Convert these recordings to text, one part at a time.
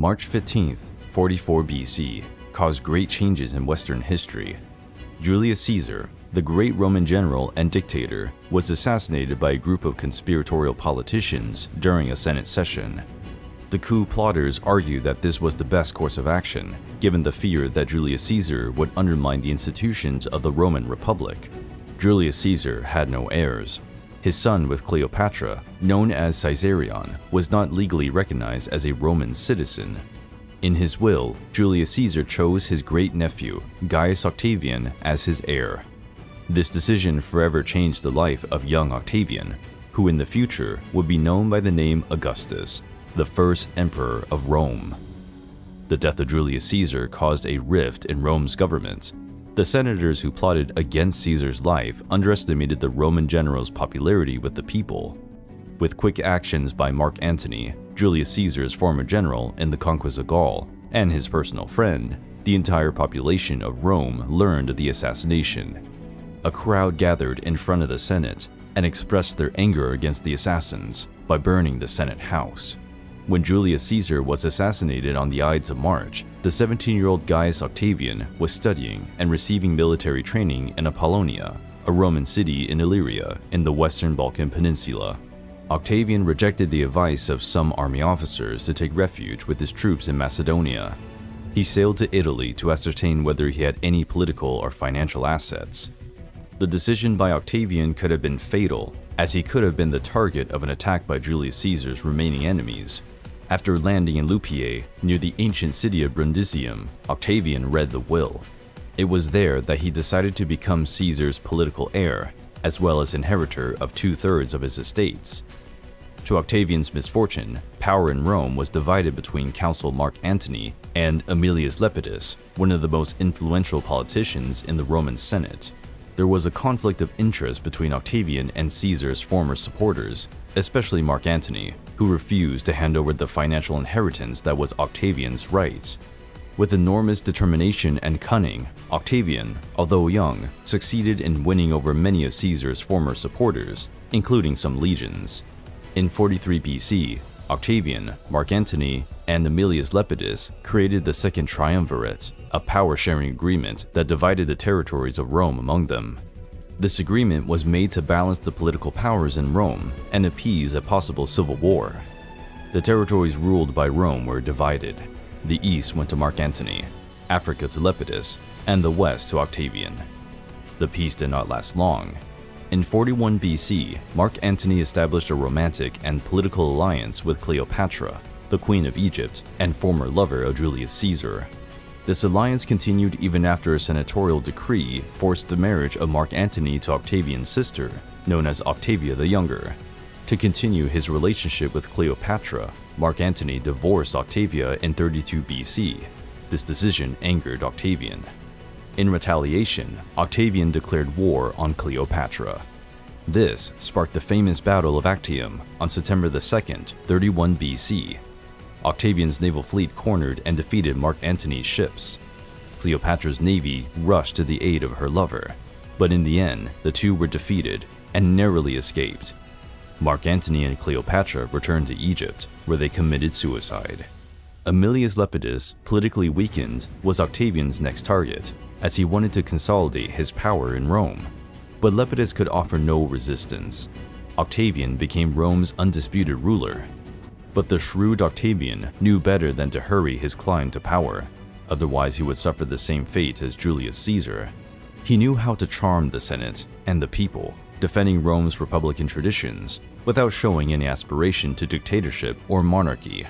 March 15th, 44 BC, caused great changes in Western history. Julius Caesar, the great Roman general and dictator, was assassinated by a group of conspiratorial politicians during a Senate session. The coup plotters argued that this was the best course of action, given the fear that Julius Caesar would undermine the institutions of the Roman Republic. Julius Caesar had no heirs. His son with Cleopatra, known as Caesarion, was not legally recognized as a Roman citizen. In his will, Julius Caesar chose his great-nephew, Gaius Octavian, as his heir. This decision forever changed the life of young Octavian, who in the future would be known by the name Augustus, the first emperor of Rome. The death of Julius Caesar caused a rift in Rome's government. The senators who plotted against Caesar's life underestimated the Roman general's popularity with the people. With quick actions by Mark Antony, Julius Caesar's former general in the conquest of Gaul, and his personal friend, the entire population of Rome learned of the assassination a crowd gathered in front of the Senate and expressed their anger against the assassins by burning the Senate House. When Julius Caesar was assassinated on the Ides of March, the 17-year-old Gaius Octavian was studying and receiving military training in Apollonia, a Roman city in Illyria in the western Balkan Peninsula. Octavian rejected the advice of some army officers to take refuge with his troops in Macedonia. He sailed to Italy to ascertain whether he had any political or financial assets, the decision by Octavian could have been fatal, as he could have been the target of an attack by Julius Caesar's remaining enemies. After landing in Lupiae, near the ancient city of Brundisium, Octavian read the will. It was there that he decided to become Caesar's political heir, as well as inheritor of two-thirds of his estates. To Octavian's misfortune, power in Rome was divided between Consul Mark Antony and Aemilius Lepidus, one of the most influential politicians in the Roman Senate there was a conflict of interest between Octavian and Caesar's former supporters, especially Mark Antony, who refused to hand over the financial inheritance that was Octavian's right. With enormous determination and cunning, Octavian, although young, succeeded in winning over many of Caesar's former supporters, including some legions. In 43 BC, Octavian, Mark Antony, and Aemilius Lepidus created the Second Triumvirate, a power-sharing agreement that divided the territories of Rome among them. This agreement was made to balance the political powers in Rome and appease a possible civil war. The territories ruled by Rome were divided. The east went to Mark Antony, Africa to Lepidus, and the west to Octavian. The peace did not last long, in 41 BC, Mark Antony established a romantic and political alliance with Cleopatra, the Queen of Egypt and former lover of Julius Caesar. This alliance continued even after a senatorial decree forced the marriage of Mark Antony to Octavian's sister, known as Octavia the Younger. To continue his relationship with Cleopatra, Mark Antony divorced Octavia in 32 BC. This decision angered Octavian. In retaliation, Octavian declared war on Cleopatra. This sparked the famous Battle of Actium on September 2, 31 BC. Octavian's naval fleet cornered and defeated Mark Antony's ships. Cleopatra's navy rushed to the aid of her lover, but in the end, the two were defeated and narrowly escaped. Mark Antony and Cleopatra returned to Egypt, where they committed suicide. Aemilius Lepidus, politically weakened, was Octavian's next target, as he wanted to consolidate his power in Rome. But Lepidus could offer no resistance. Octavian became Rome's undisputed ruler. But the shrewd Octavian knew better than to hurry his climb to power, otherwise he would suffer the same fate as Julius Caesar. He knew how to charm the Senate and the people, defending Rome's republican traditions without showing any aspiration to dictatorship or monarchy.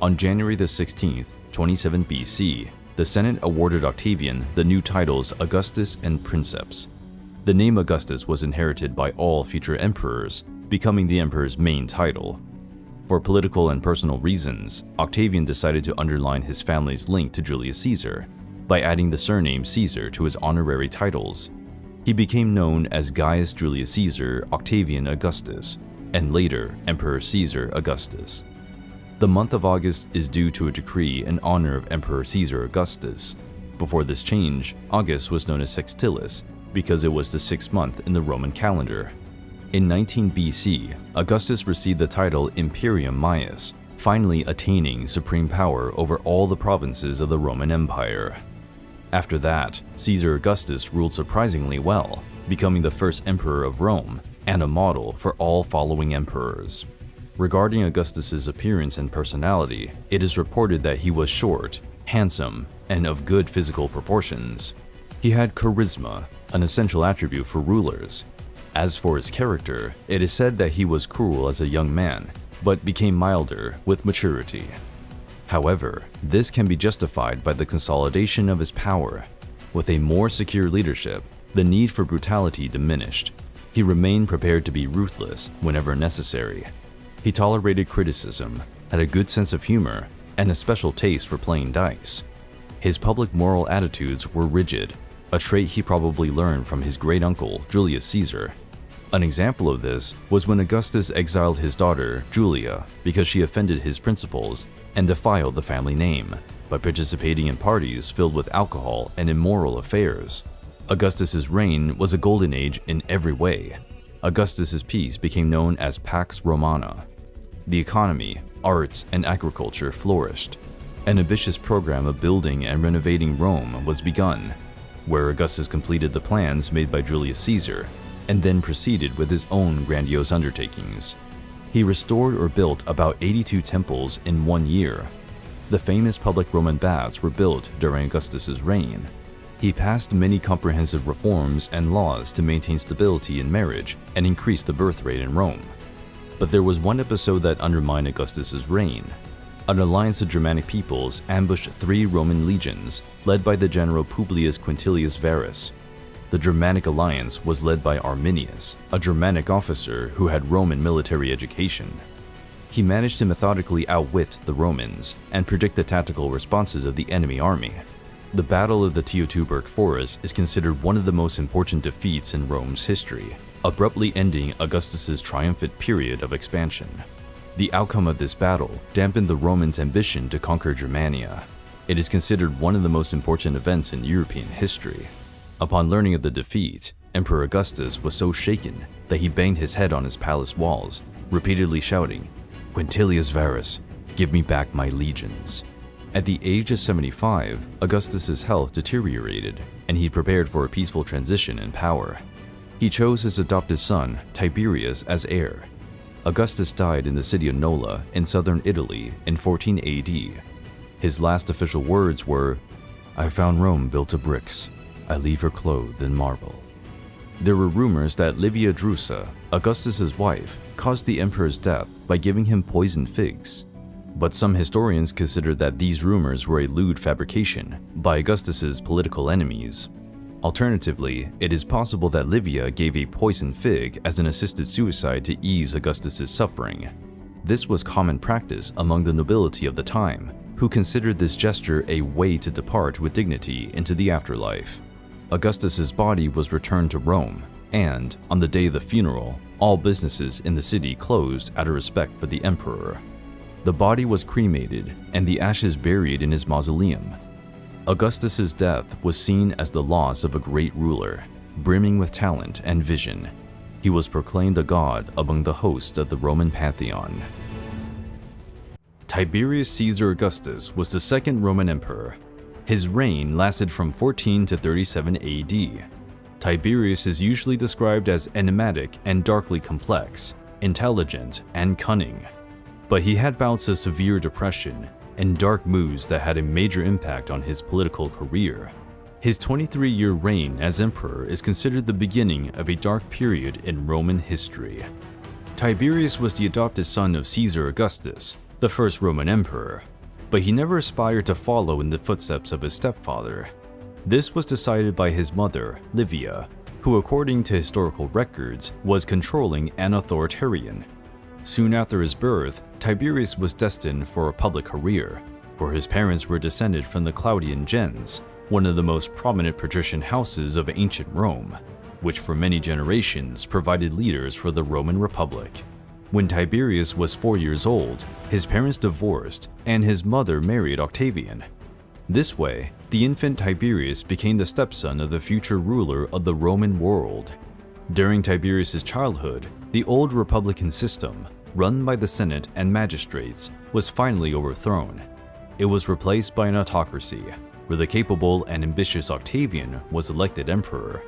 On January the 16th, 27 BC, the Senate awarded Octavian the new titles Augustus and Princeps. The name Augustus was inherited by all future emperors, becoming the emperor's main title. For political and personal reasons, Octavian decided to underline his family's link to Julius Caesar by adding the surname Caesar to his honorary titles. He became known as Gaius Julius Caesar Octavian Augustus, and later Emperor Caesar Augustus. The month of August is due to a decree in honor of Emperor Caesar Augustus. Before this change, August was known as Sextilis because it was the sixth month in the Roman calendar. In 19 BC, Augustus received the title Imperium Maius, finally attaining supreme power over all the provinces of the Roman Empire. After that, Caesar Augustus ruled surprisingly well, becoming the first emperor of Rome and a model for all following emperors. Regarding Augustus's appearance and personality, it is reported that he was short, handsome, and of good physical proportions. He had charisma, an essential attribute for rulers. As for his character, it is said that he was cruel as a young man, but became milder with maturity. However, this can be justified by the consolidation of his power. With a more secure leadership, the need for brutality diminished. He remained prepared to be ruthless whenever necessary. He tolerated criticism, had a good sense of humor, and a special taste for playing dice. His public moral attitudes were rigid, a trait he probably learned from his great-uncle Julius Caesar. An example of this was when Augustus exiled his daughter, Julia, because she offended his principles and defiled the family name by participating in parties filled with alcohol and immoral affairs. Augustus's reign was a golden age in every way. Augustus's peace became known as Pax Romana. The economy, arts, and agriculture flourished. An ambitious program of building and renovating Rome was begun, where Augustus completed the plans made by Julius Caesar and then proceeded with his own grandiose undertakings. He restored or built about 82 temples in one year. The famous public Roman baths were built during Augustus's reign, he passed many comprehensive reforms and laws to maintain stability in marriage and increase the birth rate in Rome. But there was one episode that undermined Augustus's reign. An alliance of Germanic peoples ambushed three Roman legions, led by the general Publius Quintilius Varus. The Germanic alliance was led by Arminius, a Germanic officer who had Roman military education. He managed to methodically outwit the Romans and predict the tactical responses of the enemy army. The Battle of the Teutoburg Forest is considered one of the most important defeats in Rome's history, abruptly ending Augustus's triumphant period of expansion. The outcome of this battle dampened the Romans' ambition to conquer Germania. It is considered one of the most important events in European history. Upon learning of the defeat, Emperor Augustus was so shaken that he banged his head on his palace walls, repeatedly shouting, Quintilius Varus, give me back my legions. At the age of 75, Augustus's health deteriorated, and he prepared for a peaceful transition in power. He chose his adopted son, Tiberius, as heir. Augustus died in the city of Nola in southern Italy in 14 AD. His last official words were, I found Rome built of bricks. I leave her clothed in marble. There were rumors that Livia Drusa, Augustus's wife, caused the emperor's death by giving him poisoned figs but some historians consider that these rumors were a lewd fabrication by Augustus's political enemies. Alternatively, it is possible that Livia gave a poisoned fig as an assisted suicide to ease Augustus's suffering. This was common practice among the nobility of the time, who considered this gesture a way to depart with dignity into the afterlife. Augustus's body was returned to Rome, and, on the day of the funeral, all businesses in the city closed out of respect for the emperor. The body was cremated and the ashes buried in his mausoleum. Augustus's death was seen as the loss of a great ruler, brimming with talent and vision. He was proclaimed a god among the host of the Roman pantheon. Tiberius Caesar Augustus was the second Roman emperor. His reign lasted from 14 to 37 AD. Tiberius is usually described as enigmatic and darkly complex, intelligent and cunning but he had bouts of severe depression and dark moods that had a major impact on his political career. His 23-year reign as emperor is considered the beginning of a dark period in Roman history. Tiberius was the adopted son of Caesar Augustus, the first Roman emperor, but he never aspired to follow in the footsteps of his stepfather. This was decided by his mother, Livia, who according to historical records was controlling and authoritarian Soon after his birth, Tiberius was destined for a public career, for his parents were descended from the Claudian gens, one of the most prominent patrician houses of ancient Rome, which for many generations provided leaders for the Roman Republic. When Tiberius was four years old, his parents divorced and his mother married Octavian. This way, the infant Tiberius became the stepson of the future ruler of the Roman world. During Tiberius's childhood, the old republican system, run by the Senate and magistrates, was finally overthrown. It was replaced by an autocracy, where the capable and ambitious Octavian was elected emperor.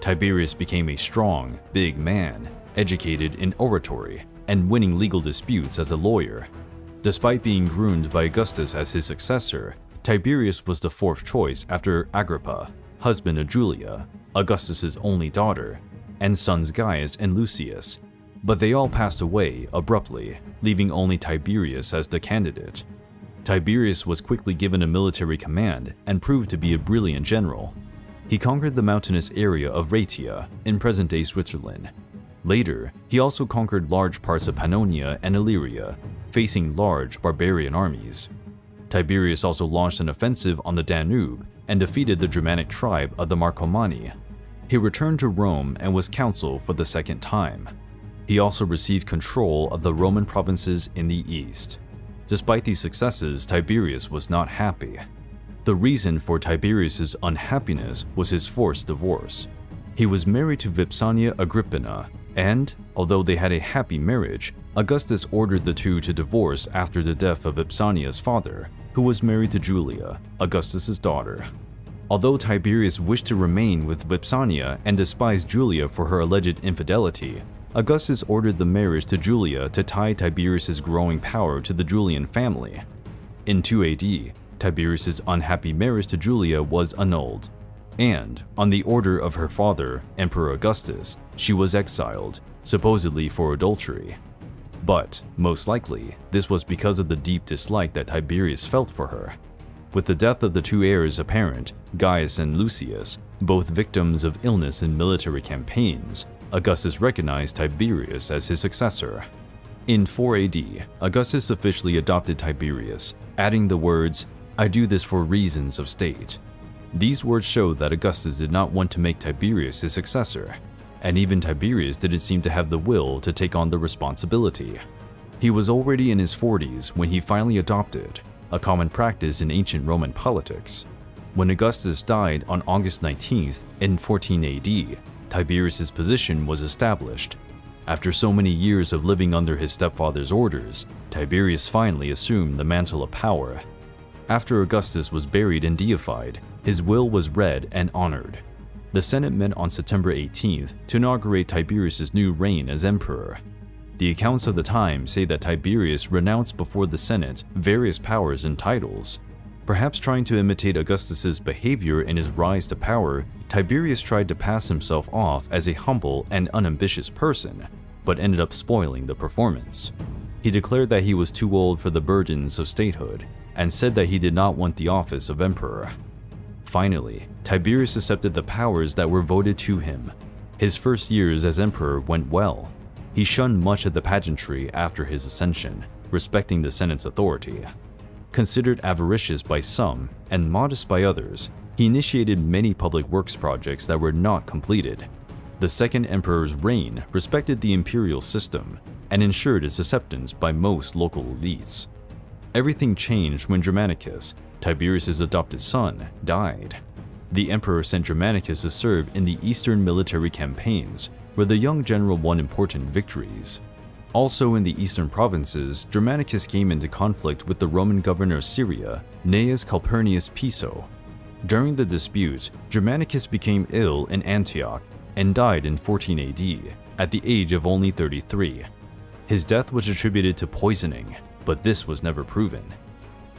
Tiberius became a strong, big man, educated in oratory, and winning legal disputes as a lawyer. Despite being groomed by Augustus as his successor, Tiberius was the fourth choice after Agrippa, husband of Julia, Augustus's only daughter, and sons Gaius and Lucius, but they all passed away abruptly, leaving only Tiberius as the candidate. Tiberius was quickly given a military command and proved to be a brilliant general. He conquered the mountainous area of Raetia in present-day Switzerland. Later, he also conquered large parts of Pannonia and Illyria, facing large barbarian armies. Tiberius also launched an offensive on the Danube and defeated the Germanic tribe of the Marcomanni. He returned to Rome and was consul for the second time. He also received control of the Roman provinces in the east. Despite these successes, Tiberius was not happy. The reason for Tiberius's unhappiness was his forced divorce. He was married to Vipsania Agrippina, and, although they had a happy marriage, Augustus ordered the two to divorce after the death of Vipsania's father, who was married to Julia, Augustus's daughter. Although Tiberius wished to remain with Vipsania and despised Julia for her alleged infidelity, Augustus ordered the marriage to Julia to tie Tiberius's growing power to the Julian family. In 2 AD, Tiberius's unhappy marriage to Julia was annulled, and, on the order of her father, Emperor Augustus, she was exiled, supposedly for adultery. But, most likely, this was because of the deep dislike that Tiberius felt for her. With the death of the two heirs apparent, Gaius and Lucius, both victims of illness in military campaigns, Augustus recognized Tiberius as his successor. In 4 AD, Augustus officially adopted Tiberius, adding the words, I do this for reasons of state. These words show that Augustus did not want to make Tiberius his successor, and even Tiberius didn't seem to have the will to take on the responsibility. He was already in his 40s when he finally adopted, a common practice in ancient Roman politics. When Augustus died on August 19th in 14 AD, Tiberius's position was established. After so many years of living under his stepfather's orders, Tiberius finally assumed the mantle of power. After Augustus was buried and deified, his will was read and honored. The Senate met on September 18th to inaugurate Tiberius's new reign as emperor. The accounts of the time say that Tiberius renounced before the Senate various powers and titles, Perhaps trying to imitate Augustus's behavior in his rise to power, Tiberius tried to pass himself off as a humble and unambitious person, but ended up spoiling the performance. He declared that he was too old for the burdens of statehood, and said that he did not want the office of emperor. Finally, Tiberius accepted the powers that were voted to him. His first years as emperor went well. He shunned much of the pageantry after his ascension, respecting the Senate's authority. Considered avaricious by some and modest by others, he initiated many public works projects that were not completed. The second emperor's reign respected the imperial system and ensured its acceptance by most local elites. Everything changed when Germanicus, Tiberius's adopted son, died. The emperor sent Germanicus to serve in the eastern military campaigns, where the young general won important victories. Also in the eastern provinces, Germanicus came into conflict with the Roman governor of Syria, Gnaeus Calpurnius Piso. During the dispute, Germanicus became ill in Antioch and died in 14 AD, at the age of only 33. His death was attributed to poisoning, but this was never proven.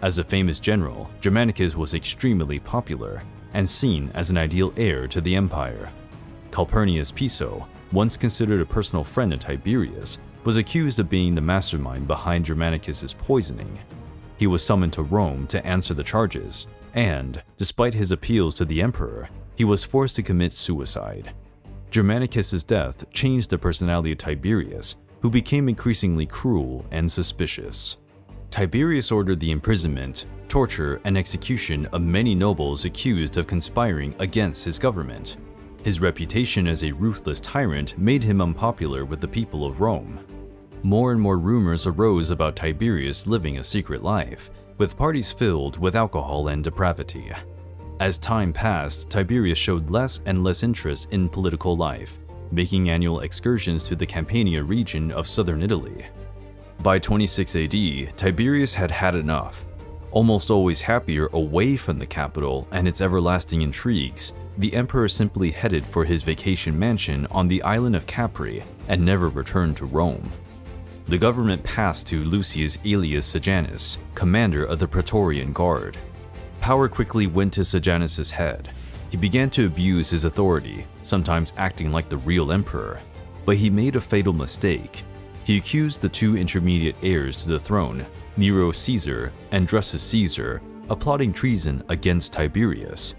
As a famous general, Germanicus was extremely popular and seen as an ideal heir to the empire. Calpurnius Piso, once considered a personal friend of Tiberius, was accused of being the mastermind behind Germanicus's poisoning. He was summoned to Rome to answer the charges, and, despite his appeals to the emperor, he was forced to commit suicide. Germanicus's death changed the personality of Tiberius, who became increasingly cruel and suspicious. Tiberius ordered the imprisonment, torture, and execution of many nobles accused of conspiring against his government. His reputation as a ruthless tyrant made him unpopular with the people of Rome. More and more rumors arose about Tiberius living a secret life, with parties filled with alcohol and depravity. As time passed, Tiberius showed less and less interest in political life, making annual excursions to the Campania region of southern Italy. By 26 AD, Tiberius had had enough. Almost always happier away from the capital and its everlasting intrigues, the emperor simply headed for his vacation mansion on the island of Capri and never returned to Rome. The government passed to Lucius Aelius Sejanus, commander of the Praetorian Guard. Power quickly went to Sejanus's head. He began to abuse his authority, sometimes acting like the real emperor. But he made a fatal mistake. He accused the two intermediate heirs to the throne, Nero Caesar and Drusus Caesar, of plotting treason against Tiberius.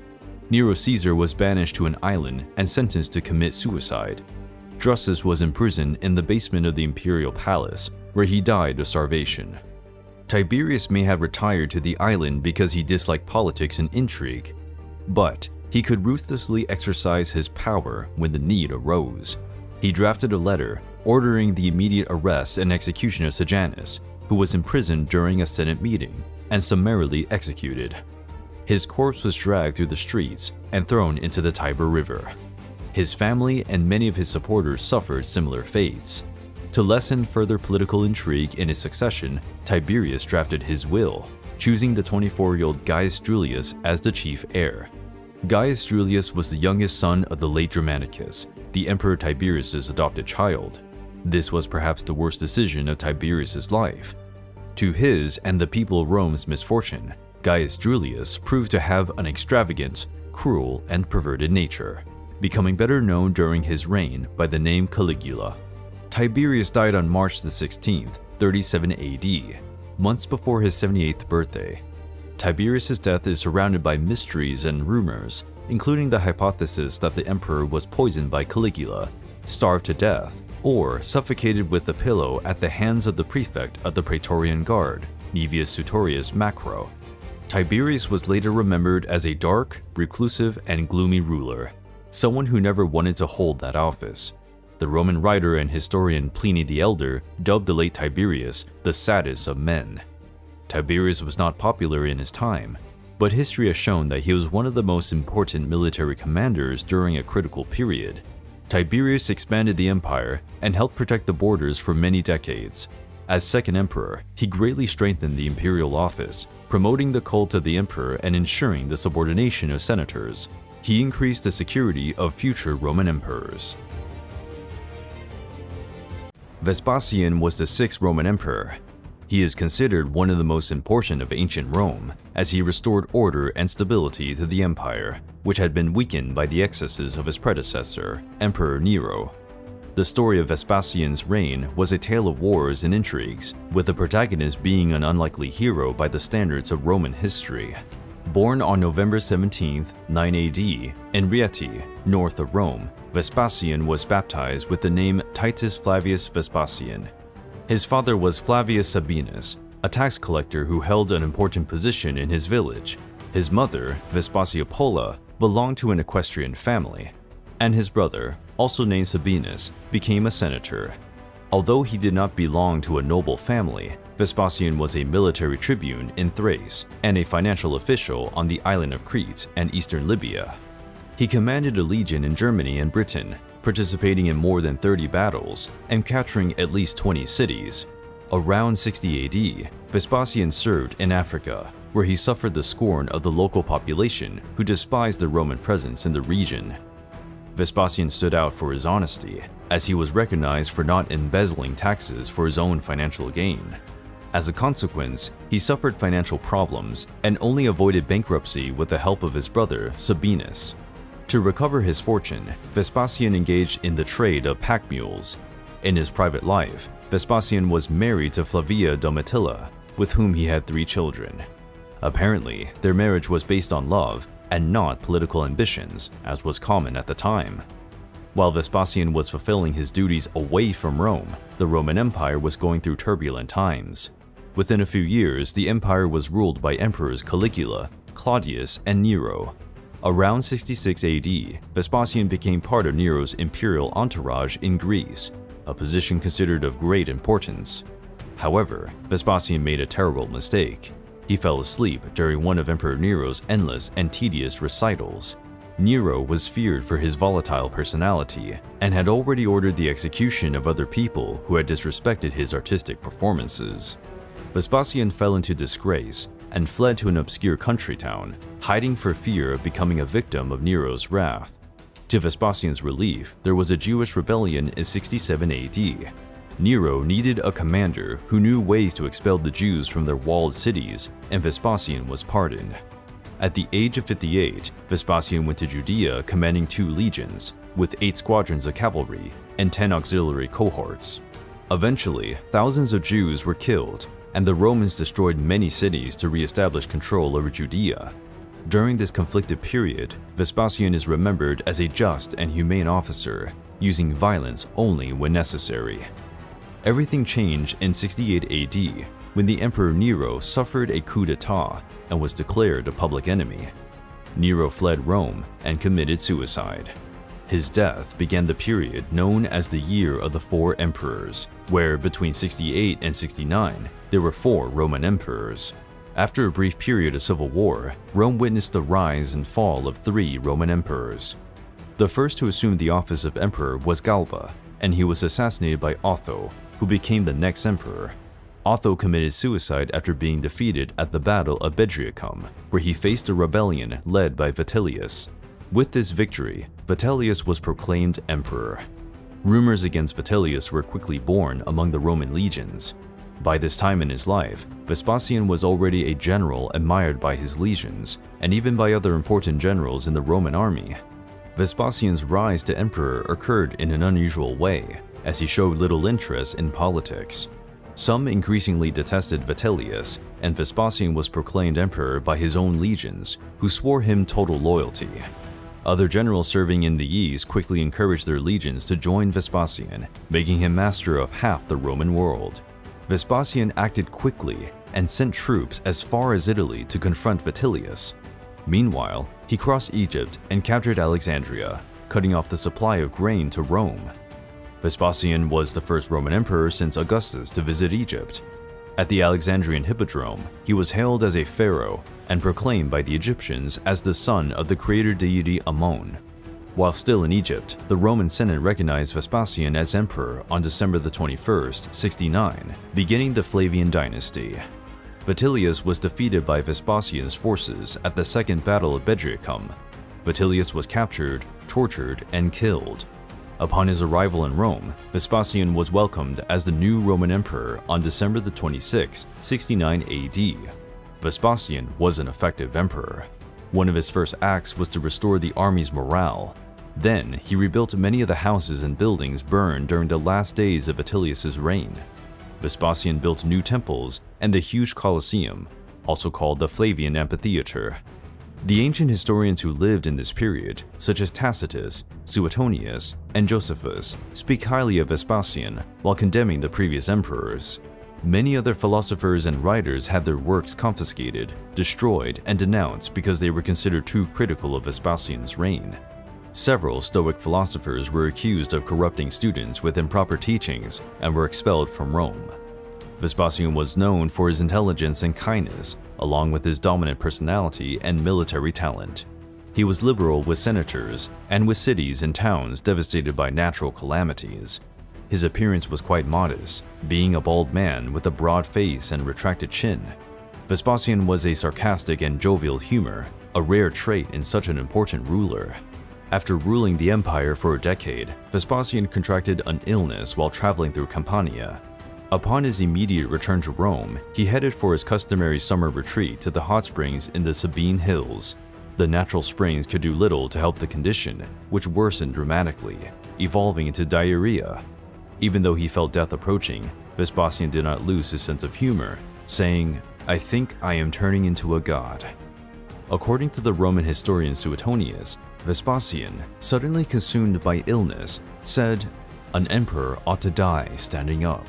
Nero Caesar was banished to an island and sentenced to commit suicide. Drusus was imprisoned in the basement of the imperial palace, where he died of starvation. Tiberius may have retired to the island because he disliked politics and intrigue, but he could ruthlessly exercise his power when the need arose. He drafted a letter ordering the immediate arrest and execution of Sejanus, who was imprisoned during a Senate meeting, and summarily executed. His corpse was dragged through the streets and thrown into the Tiber River. His family and many of his supporters suffered similar fates. To lessen further political intrigue in his succession, Tiberius drafted his will, choosing the 24-year-old Gaius Julius as the chief heir. Gaius Julius was the youngest son of the late Germanicus, the Emperor Tiberius's adopted child. This was perhaps the worst decision of Tiberius's life. To his and the people of Rome's misfortune, Gaius Julius proved to have an extravagant, cruel, and perverted nature, becoming better known during his reign by the name Caligula. Tiberius died on March the 16th, 37 AD, months before his 78th birthday. Tiberius's death is surrounded by mysteries and rumors, including the hypothesis that the emperor was poisoned by Caligula, starved to death, or suffocated with a pillow at the hands of the prefect of the Praetorian Guard, Naevius Sutorius Macro. Tiberius was later remembered as a dark, reclusive, and gloomy ruler, someone who never wanted to hold that office. The Roman writer and historian Pliny the Elder dubbed the late Tiberius the saddest of men. Tiberius was not popular in his time, but history has shown that he was one of the most important military commanders during a critical period. Tiberius expanded the empire and helped protect the borders for many decades. As second emperor, he greatly strengthened the imperial office, promoting the cult of the emperor and ensuring the subordination of senators. He increased the security of future Roman emperors. Vespasian was the sixth Roman emperor. He is considered one of the most important of ancient Rome, as he restored order and stability to the empire, which had been weakened by the excesses of his predecessor, Emperor Nero. The story of Vespasian's reign was a tale of wars and intrigues, with the protagonist being an unlikely hero by the standards of Roman history. Born on November 17, 9 AD, in Rieti, north of Rome, Vespasian was baptized with the name Titus Flavius Vespasian. His father was Flavius Sabinus, a tax collector who held an important position in his village. His mother, Vespasia Polla, belonged to an equestrian family, and his brother, also named Sabinus, became a senator. Although he did not belong to a noble family, Vespasian was a military tribune in Thrace and a financial official on the island of Crete and eastern Libya. He commanded a legion in Germany and Britain, participating in more than 30 battles and capturing at least 20 cities. Around 60 AD, Vespasian served in Africa, where he suffered the scorn of the local population who despised the Roman presence in the region. Vespasian stood out for his honesty, as he was recognized for not embezzling taxes for his own financial gain. As a consequence, he suffered financial problems and only avoided bankruptcy with the help of his brother, Sabinus. To recover his fortune, Vespasian engaged in the trade of pack mules. In his private life, Vespasian was married to Flavia Domitilla, with whom he had three children. Apparently, their marriage was based on love and not political ambitions, as was common at the time. While Vespasian was fulfilling his duties away from Rome, the Roman Empire was going through turbulent times. Within a few years, the empire was ruled by emperors Caligula, Claudius, and Nero, Around 66 AD, Vespasian became part of Nero's imperial entourage in Greece, a position considered of great importance. However, Vespasian made a terrible mistake. He fell asleep during one of Emperor Nero's endless and tedious recitals. Nero was feared for his volatile personality and had already ordered the execution of other people who had disrespected his artistic performances. Vespasian fell into disgrace and fled to an obscure country town, hiding for fear of becoming a victim of Nero's wrath. To Vespasian's relief, there was a Jewish rebellion in 67 AD. Nero needed a commander who knew ways to expel the Jews from their walled cities, and Vespasian was pardoned. At the age of 58, Vespasian went to Judea commanding two legions, with eight squadrons of cavalry and 10 auxiliary cohorts. Eventually, thousands of Jews were killed, and the Romans destroyed many cities to re-establish control over Judea. During this conflicted period, Vespasian is remembered as a just and humane officer, using violence only when necessary. Everything changed in 68 AD when the Emperor Nero suffered a coup d'etat and was declared a public enemy. Nero fled Rome and committed suicide. His death began the period known as the Year of the Four Emperors, where between 68 and 69, there were four Roman emperors. After a brief period of civil war, Rome witnessed the rise and fall of three Roman emperors. The first to assume the office of emperor was Galba, and he was assassinated by Otho, who became the next emperor. Otho committed suicide after being defeated at the Battle of Bedriacum, where he faced a rebellion led by Vitellius. With this victory, Vitellius was proclaimed emperor. Rumors against Vitellius were quickly born among the Roman legions. By this time in his life, Vespasian was already a general admired by his legions, and even by other important generals in the Roman army. Vespasian's rise to emperor occurred in an unusual way, as he showed little interest in politics. Some increasingly detested Vitellius, and Vespasian was proclaimed emperor by his own legions, who swore him total loyalty. Other generals serving in the East quickly encouraged their legions to join Vespasian, making him master of half the Roman world. Vespasian acted quickly and sent troops as far as Italy to confront Vitellius. Meanwhile, he crossed Egypt and captured Alexandria, cutting off the supply of grain to Rome. Vespasian was the first Roman emperor since Augustus to visit Egypt. At the Alexandrian Hippodrome, he was hailed as a pharaoh and proclaimed by the Egyptians as the son of the creator deity Ammon. While still in Egypt, the Roman Senate recognized Vespasian as emperor on December 21, 69, beginning the Flavian dynasty. Vitellius was defeated by Vespasian's forces at the Second Battle of Bedriacum. Vitellius was captured, tortured, and killed, Upon his arrival in Rome, Vespasian was welcomed as the new Roman emperor on December 26, 69 AD. Vespasian was an effective emperor. One of his first acts was to restore the army's morale. Then, he rebuilt many of the houses and buildings burned during the last days of Vitellius's reign. Vespasian built new temples and the huge Colosseum, also called the Flavian Amphitheater, the ancient historians who lived in this period, such as Tacitus, Suetonius, and Josephus, speak highly of Vespasian while condemning the previous emperors. Many other philosophers and writers had their works confiscated, destroyed, and denounced because they were considered too critical of Vespasian's reign. Several Stoic philosophers were accused of corrupting students with improper teachings and were expelled from Rome. Vespasian was known for his intelligence and kindness, along with his dominant personality and military talent. He was liberal with senators and with cities and towns devastated by natural calamities. His appearance was quite modest, being a bald man with a broad face and retracted chin. Vespasian was a sarcastic and jovial humor, a rare trait in such an important ruler. After ruling the empire for a decade, Vespasian contracted an illness while traveling through Campania Upon his immediate return to Rome, he headed for his customary summer retreat to the hot springs in the Sabine Hills. The natural springs could do little to help the condition, which worsened dramatically, evolving into diarrhea. Even though he felt death approaching, Vespasian did not lose his sense of humor, saying, I think I am turning into a god. According to the Roman historian Suetonius, Vespasian, suddenly consumed by illness, said, An emperor ought to die standing up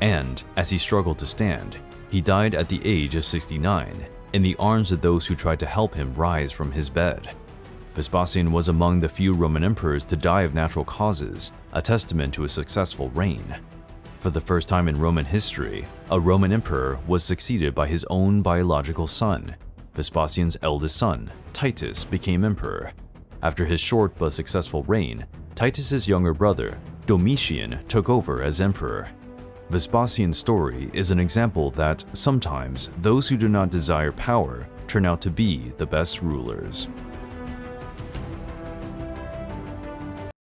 and as he struggled to stand, he died at the age of 69 in the arms of those who tried to help him rise from his bed. Vespasian was among the few Roman emperors to die of natural causes, a testament to a successful reign. For the first time in Roman history, a Roman emperor was succeeded by his own biological son. Vespasian's eldest son, Titus, became emperor. After his short but successful reign, Titus's younger brother, Domitian, took over as emperor. Vespasian's story is an example that sometimes those who do not desire power turn out to be the best rulers.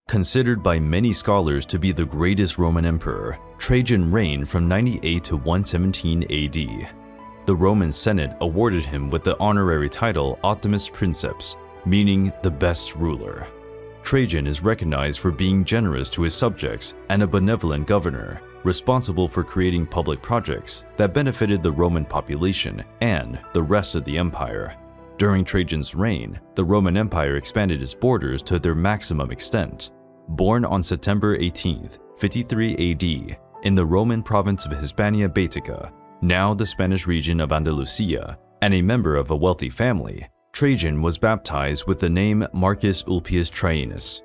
Considered by many scholars to be the greatest Roman emperor, Trajan reigned from 98 to 117 AD. The Roman Senate awarded him with the honorary title Optimus Princeps, meaning the best ruler. Trajan is recognized for being generous to his subjects and a benevolent governor, responsible for creating public projects that benefited the Roman population and the rest of the empire. During Trajan's reign, the Roman Empire expanded its borders to their maximum extent. Born on September 18, 53 AD, in the Roman province of Hispania Baetica, now the Spanish region of Andalusia, and a member of a wealthy family, Trajan was baptized with the name Marcus Ulpius Traianus.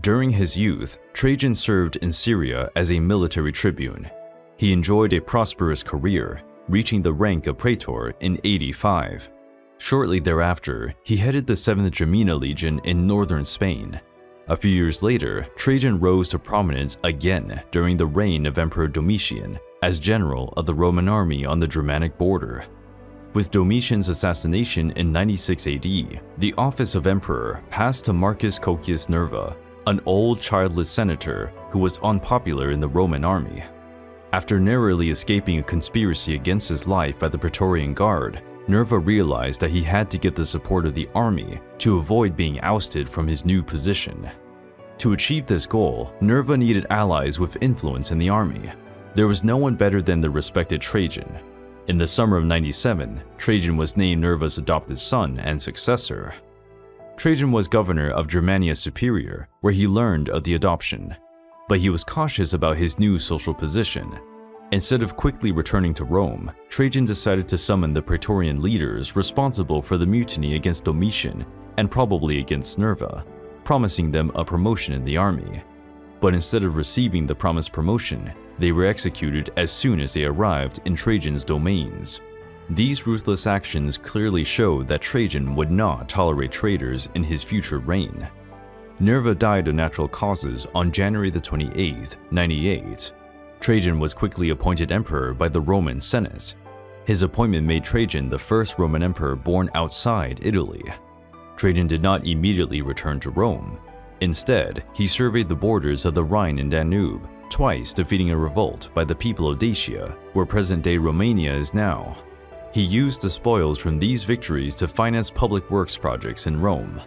During his youth, Trajan served in Syria as a military tribune. He enjoyed a prosperous career, reaching the rank of praetor in 85. Shortly thereafter, he headed the 7th Gemina Legion in northern Spain. A few years later, Trajan rose to prominence again during the reign of Emperor Domitian as general of the Roman army on the Germanic border. With Domitian's assassination in 96 AD, the office of emperor passed to Marcus Cocceius Nerva, an old childless senator who was unpopular in the Roman army. After narrowly escaping a conspiracy against his life by the Praetorian Guard, Nerva realized that he had to get the support of the army to avoid being ousted from his new position. To achieve this goal, Nerva needed allies with influence in the army. There was no one better than the respected Trajan. In the summer of 97, Trajan was named Nerva's adopted son and successor. Trajan was governor of Germania Superior, where he learned of the adoption. But he was cautious about his new social position. Instead of quickly returning to Rome, Trajan decided to summon the Praetorian leaders responsible for the mutiny against Domitian and probably against Nerva, promising them a promotion in the army. But instead of receiving the promised promotion, they were executed as soon as they arrived in Trajan's domains. These ruthless actions clearly showed that Trajan would not tolerate traitors in his future reign. Nerva died of natural causes on January 28, 98. Trajan was quickly appointed emperor by the Roman Senate. His appointment made Trajan the first Roman emperor born outside Italy. Trajan did not immediately return to Rome. Instead, he surveyed the borders of the Rhine and Danube, twice defeating a revolt by the people of Dacia, where present-day Romania is now. He used the spoils from these victories to finance public works projects in Rome.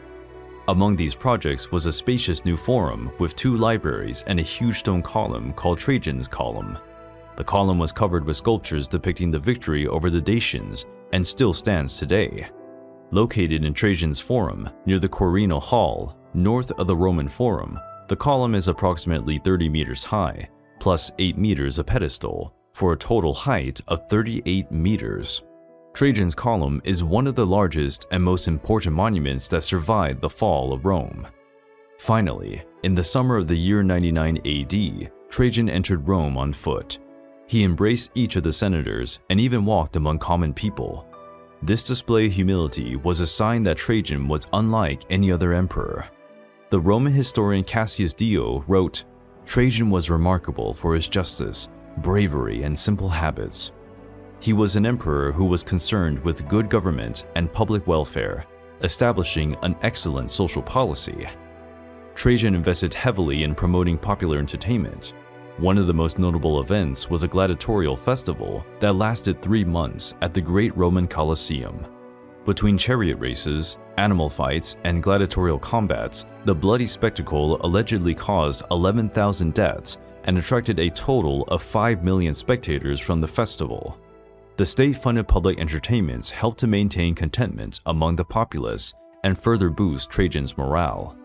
Among these projects was a spacious new forum with two libraries and a huge stone column called Trajan's Column. The column was covered with sculptures depicting the victory over the Dacians and still stands today. Located in Trajan's Forum, near the Quirinal Hill, north of the Roman Forum, the column is approximately 30 meters high, plus 8 meters of pedestal, for a total height of 38 meters. Trajan's Column is one of the largest and most important monuments that survived the fall of Rome. Finally, in the summer of the year 99 AD, Trajan entered Rome on foot. He embraced each of the senators and even walked among common people. This display of humility was a sign that Trajan was unlike any other emperor. The Roman historian Cassius Dio wrote, Trajan was remarkable for his justice, bravery, and simple habits. He was an emperor who was concerned with good government and public welfare, establishing an excellent social policy. Trajan invested heavily in promoting popular entertainment. One of the most notable events was a gladiatorial festival that lasted three months at the Great Roman Colosseum. Between chariot races, animal fights, and gladiatorial combats, the bloody spectacle allegedly caused 11,000 deaths and attracted a total of 5 million spectators from the festival. The state-funded public entertainments helped to maintain contentment among the populace and further boost Trajan's morale.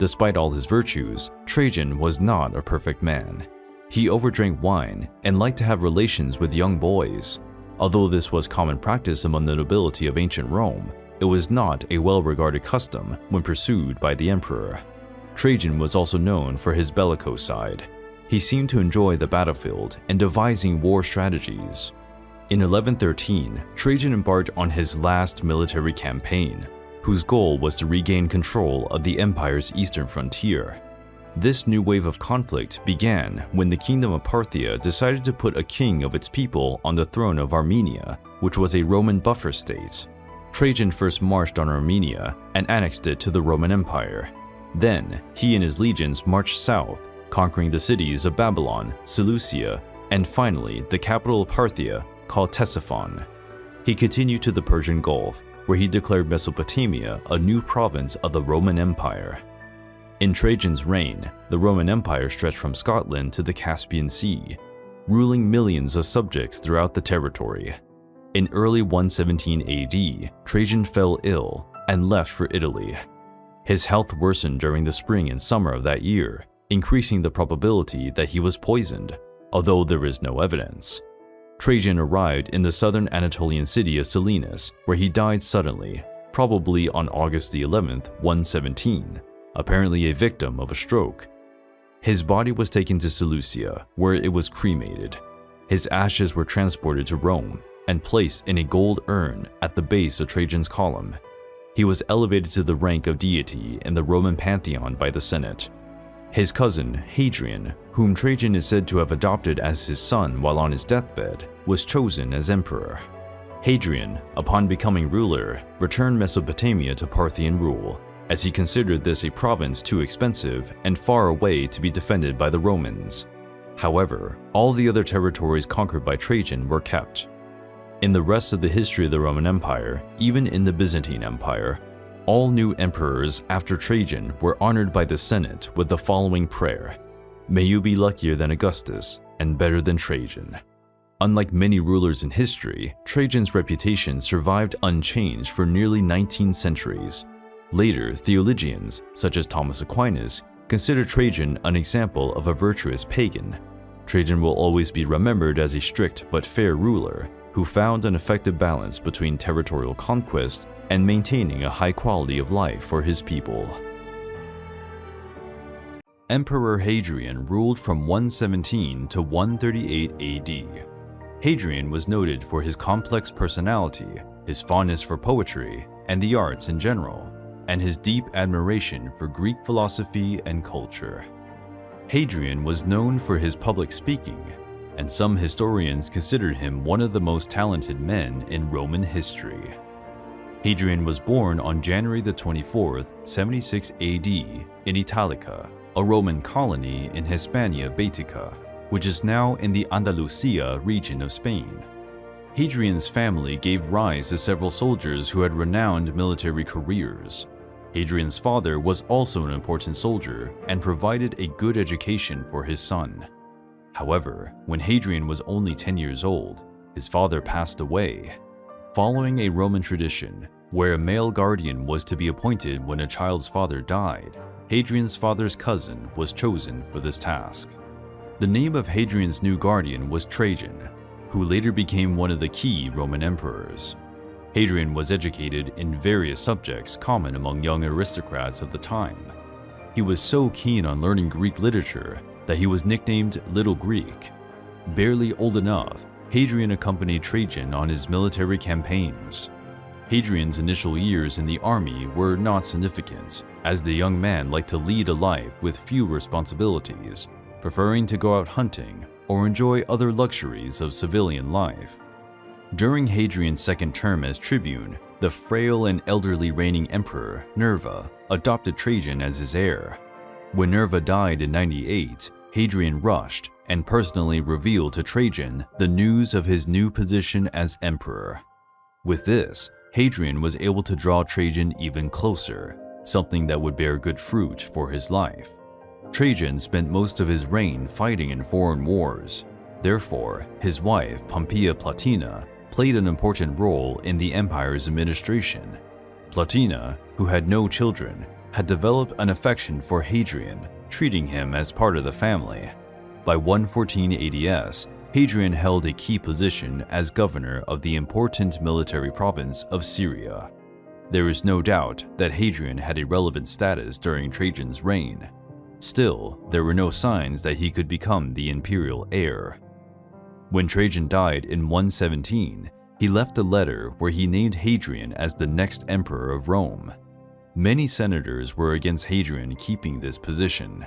Despite all his virtues, Trajan was not a perfect man. He overdrank wine and liked to have relations with young boys. Although this was common practice among the nobility of ancient Rome, it was not a well-regarded custom when pursued by the emperor. Trajan was also known for his bellicose side. He seemed to enjoy the battlefield and devising war strategies. In 1113, Trajan embarked on his last military campaign. whose goal was to regain control of the empire's eastern frontier. This new wave of conflict began when the Kingdom of Parthia decided to put a king of its people on the throne of Armenia, which was a Roman buffer state. Trajan first marched on Armenia and annexed it to the Roman Empire. Then, he and his legions marched south, conquering the cities of Babylon, Seleucia, and finally the capital of Parthia, called Ctesiphon. He continued to the Persian Gulf, where he declared Mesopotamia a new province of the Roman Empire. In Trajan's reign, the Roman Empire stretched from Scotland to the Caspian Sea, ruling millions of subjects throughout the territory. In early 117 AD, Trajan fell ill and left for Italy. His health worsened during the spring and summer of that year, increasing the probability that he was poisoned, although there is no evidence. Trajan arrived in the southern Anatolian city of Selinus, where he died suddenly, probably on August the 11th, 117, apparently a victim of a stroke. His body was taken to Seleucia, where it was cremated. His ashes were transported to Rome and placed in a gold urn at the base of Trajan's column. He was elevated to the rank of deity in the Roman pantheon by the Senate. His cousin, Hadrian, whom Trajan is said to have adopted as his son while on his deathbed, was chosen as emperor. Hadrian, upon becoming ruler, returned Mesopotamia to Parthian rule as he considered this a province too expensive and far away to be defended by the Romans. However, all the other territories conquered by Trajan were kept. In the rest of the history of the Roman Empire, even in the Byzantine Empire, all new emperors after Trajan were honored by the Senate with the following prayer, May you be luckier than Augustus and better than Trajan. Unlike many rulers in history, Trajan's reputation survived unchanged for nearly 19 centuries, Later, theologians, such as Thomas Aquinas, consider Trajan an example of a virtuous pagan. Trajan will always be remembered as a strict but fair ruler who found an effective balance between territorial conquest and maintaining a high quality of life for his people. Emperor Hadrian ruled from 117 to 138 AD. Hadrian was noted for his complex personality, his fondness for poetry, and the arts in general and his deep admiration for Greek philosophy and culture. Hadrian was known for his public speaking, and some historians considered him one of the most talented men in Roman history. Hadrian was born on January the 24th, 76 AD in Italica, a Roman colony in Hispania Baetica, which is now in the Andalusia region of Spain. Hadrian's family gave rise to several soldiers who had renowned military careers, Hadrian's father was also an important soldier and provided a good education for his son. However, when Hadrian was only 10 years old, his father passed away. Following a Roman tradition, where a male guardian was to be appointed when a child's father died, Hadrian's father's cousin was chosen for this task. The name of Hadrian's new guardian was Trajan, who later became one of the key Roman emperors. Hadrian was educated in various subjects common among young aristocrats of the time. He was so keen on learning Greek literature that he was nicknamed Little Greek. Barely old enough, Hadrian accompanied Trajan on his military campaigns. Hadrian's initial years in the army were not significant, as the young man liked to lead a life with few responsibilities, preferring to go out hunting or enjoy other luxuries of civilian life. During Hadrian's second term as tribune, the frail and elderly reigning emperor, Nerva, adopted Trajan as his heir. When Nerva died in 98, Hadrian rushed and personally revealed to Trajan the news of his new position as emperor. With this, Hadrian was able to draw Trajan even closer, something that would bear good fruit for his life. Trajan spent most of his reign fighting in foreign wars. Therefore, his wife, Pompeia Plotina, played an important role in the empire's administration. Plotina, who had no children, had developed an affection for Hadrian, treating him as part of the family. By 114 ADS, Hadrian held a key position as governor of the important military province of Syria. There is no doubt that Hadrian had a relevant status during Trajan's reign. Still, there were no signs that he could become the imperial heir. When Trajan died in 117, he left a letter where he named Hadrian as the next emperor of Rome. Many senators were against Hadrian keeping this position.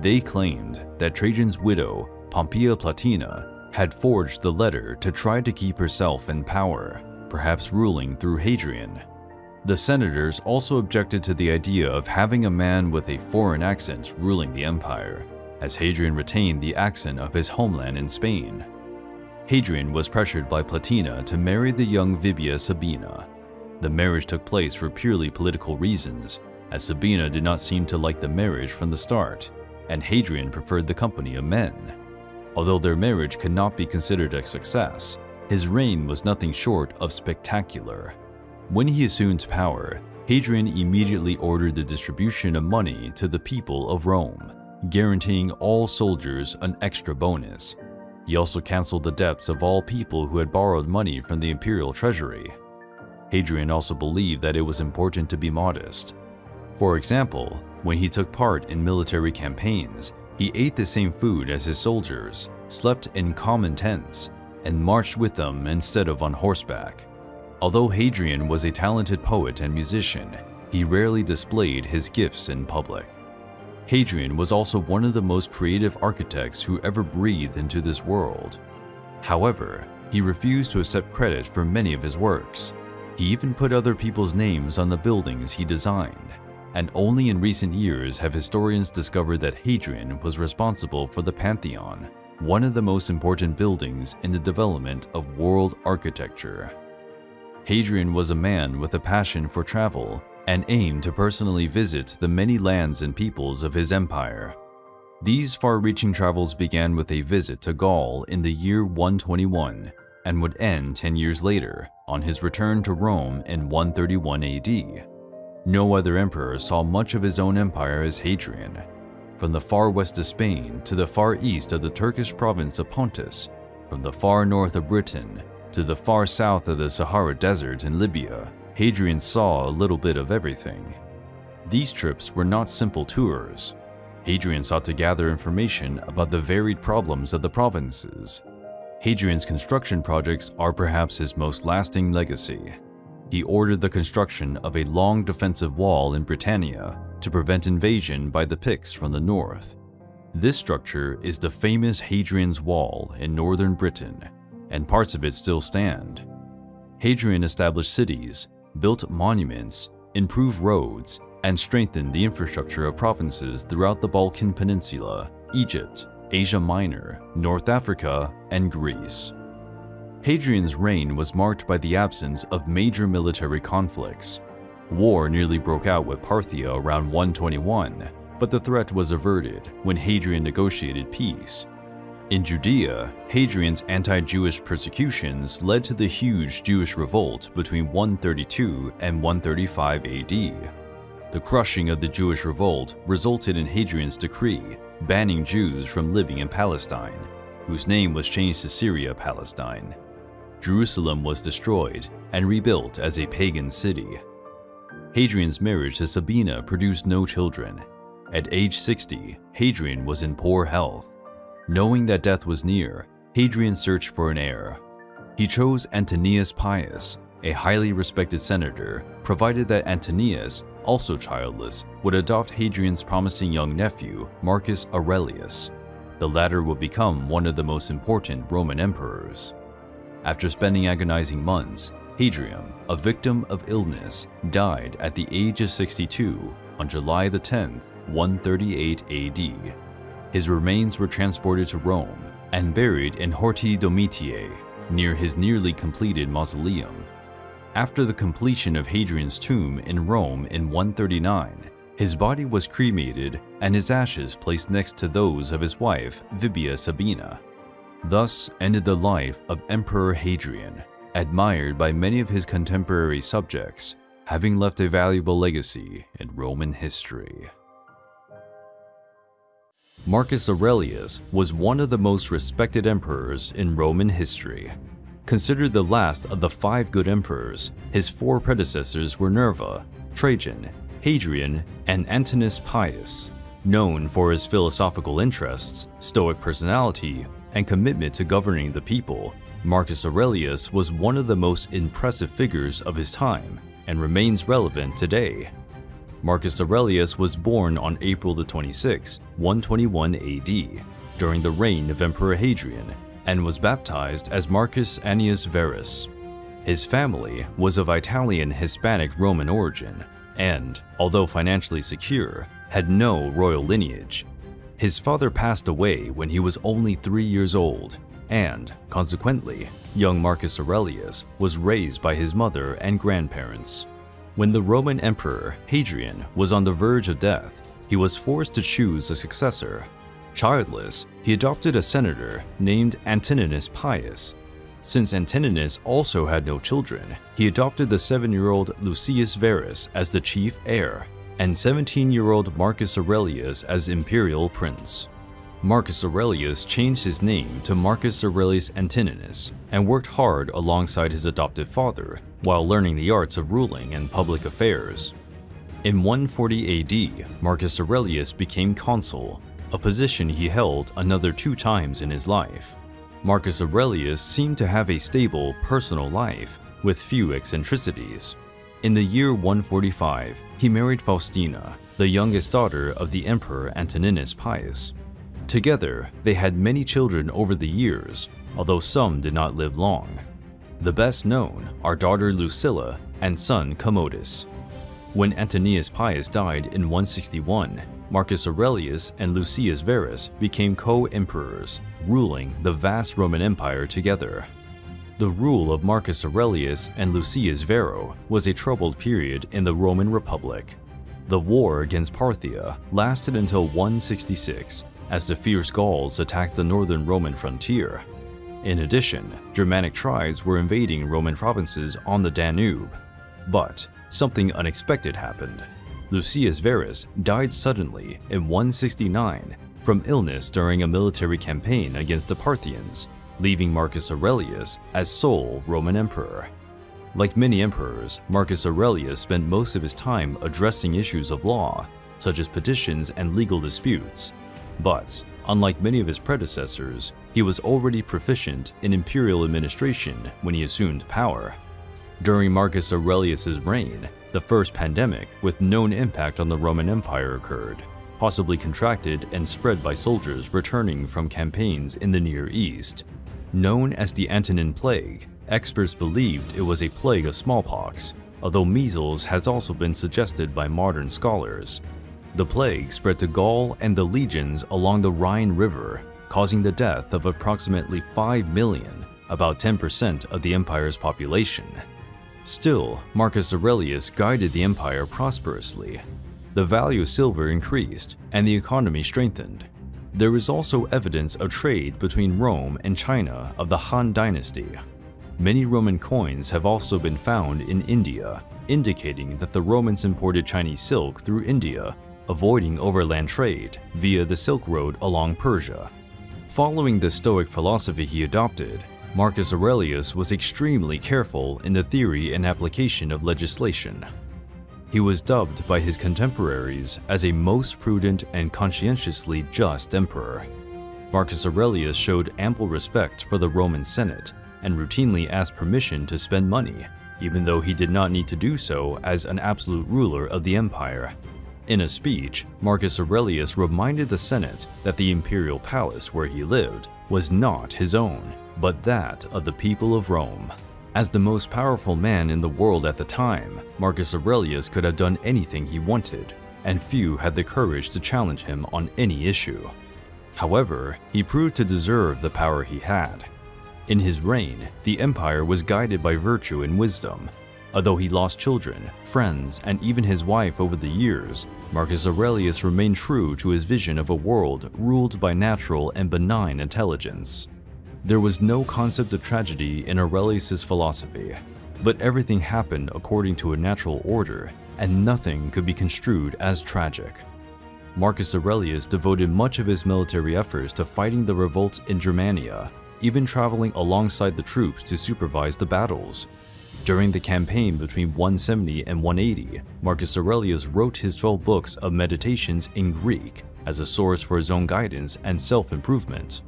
They claimed that Trajan's widow, Pompeia Plotina, had forged the letter to try to keep herself in power, perhaps ruling through Hadrian. The senators also objected to the idea of having a man with a foreign accent ruling the empire, as Hadrian retained the accent of his homeland in Spain. Hadrian was pressured by Plotina to marry the young Vibia Sabina. The marriage took place for purely political reasons, as Sabina did not seem to like the marriage from the start, and Hadrian preferred the company of men. Although their marriage could not be considered a success, his reign was nothing short of spectacular. When he assumed power, Hadrian immediately ordered the distribution of money to the people of Rome, guaranteeing all soldiers an extra bonus. He also canceled the debts of all people who had borrowed money from the imperial treasury. Hadrian also believed that it was important to be modest. For example, when he took part in military campaigns, he ate the same food as his soldiers, slept in common tents, and marched with them instead of on horseback. Although Hadrian was a talented poet and musician, he rarely displayed his gifts in public. Hadrian was also one of the most creative architects who ever breathed into this world. However, he refused to accept credit for many of his works. He even put other people's names on the buildings he designed, and only in recent years have historians discovered that Hadrian was responsible for the Pantheon, one of the most important buildings in the development of world architecture. Hadrian was a man with a passion for travel and aimed to personally visit the many lands and peoples of his empire. These far-reaching travels began with a visit to Gaul in the year 121 and would end 10 years later on his return to Rome in 131 AD. No other emperor saw much of his own empire as Hadrian. From the far west of Spain to the far east of the Turkish province of Pontus, from the far north of Britain to the far south of the Sahara Desert in Libya, Hadrian saw a little bit of everything. These trips were not simple tours. Hadrian sought to gather information about the varied problems of the provinces. Hadrian's construction projects are perhaps his most lasting legacy. He ordered the construction of a long defensive wall in Britannia to prevent invasion by the Picts from the north. This structure is the famous Hadrian's Wall in northern Britain, and parts of it still stand. Hadrian established cities, built monuments, improved roads, and strengthened the infrastructure of provinces throughout the Balkan Peninsula, Egypt, Asia Minor, North Africa, and Greece. Hadrian's reign was marked by the absence of major military conflicts. War nearly broke out with Parthia around 121, but the threat was averted when Hadrian negotiated peace in Judea, Hadrian's anti-Jewish persecutions led to the huge Jewish revolt between 132 and 135 AD. The crushing of the Jewish revolt resulted in Hadrian's decree banning Jews from living in Palestine, whose name was changed to Syria-Palestine. Jerusalem was destroyed and rebuilt as a pagan city. Hadrian's marriage to Sabina produced no children. At age 60, Hadrian was in poor health. Knowing that death was near, Hadrian searched for an heir. He chose Antonius Pius, a highly respected senator, provided that Antonius, also childless, would adopt Hadrian's promising young nephew, Marcus Aurelius. The latter would become one of the most important Roman emperors. After spending agonizing months, Hadrian, a victim of illness, died at the age of 62 on July 10, 138 AD. His remains were transported to Rome and buried in Horti Domitiae, near his nearly completed mausoleum. After the completion of Hadrian's tomb in Rome in 139, his body was cremated and his ashes placed next to those of his wife, Vibia Sabina. Thus ended the life of Emperor Hadrian, admired by many of his contemporary subjects, having left a valuable legacy in Roman history. Marcus Aurelius was one of the most respected emperors in Roman history. Considered the last of the five good emperors, his four predecessors were Nerva, Trajan, Hadrian, and Antonius Pius. Known for his philosophical interests, stoic personality, and commitment to governing the people, Marcus Aurelius was one of the most impressive figures of his time and remains relevant today. Marcus Aurelius was born on April 26, 121 AD, during the reign of Emperor Hadrian, and was baptized as Marcus Annius Verus. His family was of Italian Hispanic Roman origin, and, although financially secure, had no royal lineage. His father passed away when he was only three years old, and, consequently, young Marcus Aurelius was raised by his mother and grandparents. When the Roman Emperor Hadrian was on the verge of death, he was forced to choose a successor. Childless, he adopted a senator named Antoninus Pius. Since Antoninus also had no children, he adopted the seven-year-old Lucius Verus as the chief heir, and 17-year-old Marcus Aurelius as imperial prince. Marcus Aurelius changed his name to Marcus Aurelius Antoninus and worked hard alongside his adoptive father while learning the arts of ruling and public affairs. In 140 AD, Marcus Aurelius became consul, a position he held another two times in his life. Marcus Aurelius seemed to have a stable personal life with few eccentricities. In the year 145, he married Faustina, the youngest daughter of the Emperor Antoninus Pius. Together, they had many children over the years, although some did not live long. The best known are daughter Lucilla and son Commodus. When Antoninus Pius died in 161, Marcus Aurelius and Lucius Verus became co-emperors, ruling the vast Roman Empire together. The rule of Marcus Aurelius and Lucius Verus was a troubled period in the Roman Republic. The war against Parthia lasted until 166, as the fierce Gauls attacked the northern Roman frontier. In addition, Germanic tribes were invading Roman provinces on the Danube. But something unexpected happened. Lucius Verus died suddenly in 169 from illness during a military campaign against the Parthians, leaving Marcus Aurelius as sole Roman emperor. Like many emperors, Marcus Aurelius spent most of his time addressing issues of law, such as petitions and legal disputes, but, unlike many of his predecessors, he was already proficient in imperial administration when he assumed power. During Marcus Aurelius's reign, the first pandemic with known impact on the Roman Empire occurred, possibly contracted and spread by soldiers returning from campaigns in the Near East. Known as the Antonine Plague, experts believed it was a plague of smallpox, although measles has also been suggested by modern scholars. The plague spread to Gaul and the legions along the Rhine River, causing the death of approximately 5 million, about 10% of the empire's population. Still, Marcus Aurelius guided the empire prosperously. The value of silver increased, and the economy strengthened. There is also evidence of trade between Rome and China of the Han Dynasty. Many Roman coins have also been found in India, indicating that the Romans imported Chinese silk through India avoiding overland trade via the Silk Road along Persia. Following the Stoic philosophy he adopted, Marcus Aurelius was extremely careful in the theory and application of legislation. He was dubbed by his contemporaries as a most prudent and conscientiously just emperor. Marcus Aurelius showed ample respect for the Roman Senate and routinely asked permission to spend money, even though he did not need to do so as an absolute ruler of the empire. In a speech, Marcus Aurelius reminded the Senate that the imperial palace where he lived was not his own, but that of the people of Rome. As the most powerful man in the world at the time, Marcus Aurelius could have done anything he wanted, and few had the courage to challenge him on any issue. However, he proved to deserve the power he had. In his reign, the empire was guided by virtue and wisdom, Although he lost children, friends, and even his wife over the years, Marcus Aurelius remained true to his vision of a world ruled by natural and benign intelligence. There was no concept of tragedy in Aurelius's philosophy, but everything happened according to a natural order, and nothing could be construed as tragic. Marcus Aurelius devoted much of his military efforts to fighting the revolts in Germania, even traveling alongside the troops to supervise the battles, during the campaign between 170 and 180, Marcus Aurelius wrote his 12 books of meditations in Greek as a source for his own guidance and self-improvement.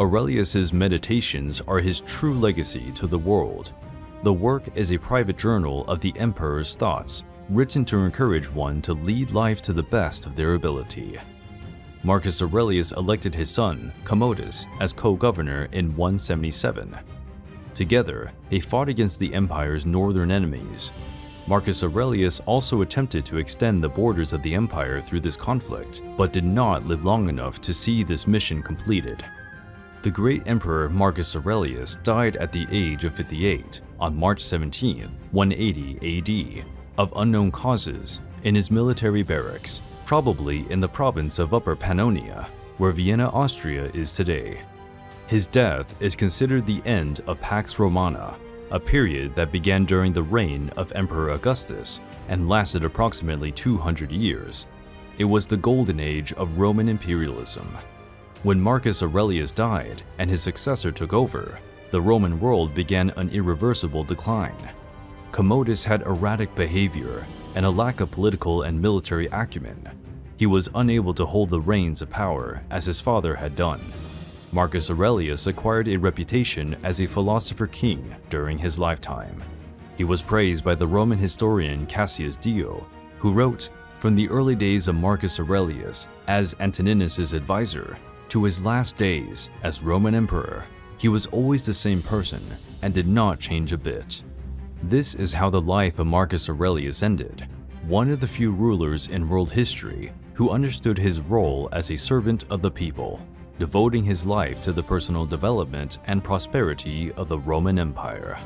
Aurelius's meditations are his true legacy to the world. The work is a private journal of the emperor's thoughts, written to encourage one to lead life to the best of their ability. Marcus Aurelius elected his son, Commodus, as co-governor in 177. Together, they fought against the empire's northern enemies. Marcus Aurelius also attempted to extend the borders of the empire through this conflict, but did not live long enough to see this mission completed. The great emperor Marcus Aurelius died at the age of 58 on March 17, 180 AD, of unknown causes in his military barracks, probably in the province of Upper Pannonia, where Vienna, Austria is today. His death is considered the end of Pax Romana, a period that began during the reign of Emperor Augustus and lasted approximately 200 years. It was the golden age of Roman imperialism. When Marcus Aurelius died and his successor took over, the Roman world began an irreversible decline. Commodus had erratic behavior and a lack of political and military acumen. He was unable to hold the reins of power as his father had done. Marcus Aurelius acquired a reputation as a philosopher king during his lifetime. He was praised by the Roman historian Cassius Dio, who wrote, from the early days of Marcus Aurelius as Antoninus's advisor to his last days as Roman emperor, he was always the same person and did not change a bit. This is how the life of Marcus Aurelius ended, one of the few rulers in world history who understood his role as a servant of the people, devoting his life to the personal development and prosperity of the Roman Empire.